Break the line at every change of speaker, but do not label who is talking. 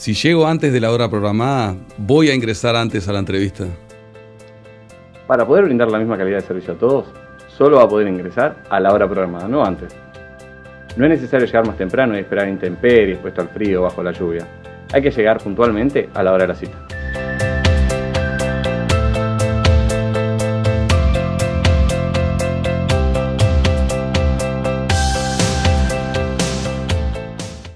Si llego antes de la hora programada, voy a ingresar antes a la entrevista.
Para poder brindar la misma calidad de servicio a todos, solo va a poder ingresar a la hora programada, no antes. No es necesario llegar más temprano y esperar intemperies, puesto al frío o bajo la lluvia. Hay que llegar puntualmente a la hora de la cita.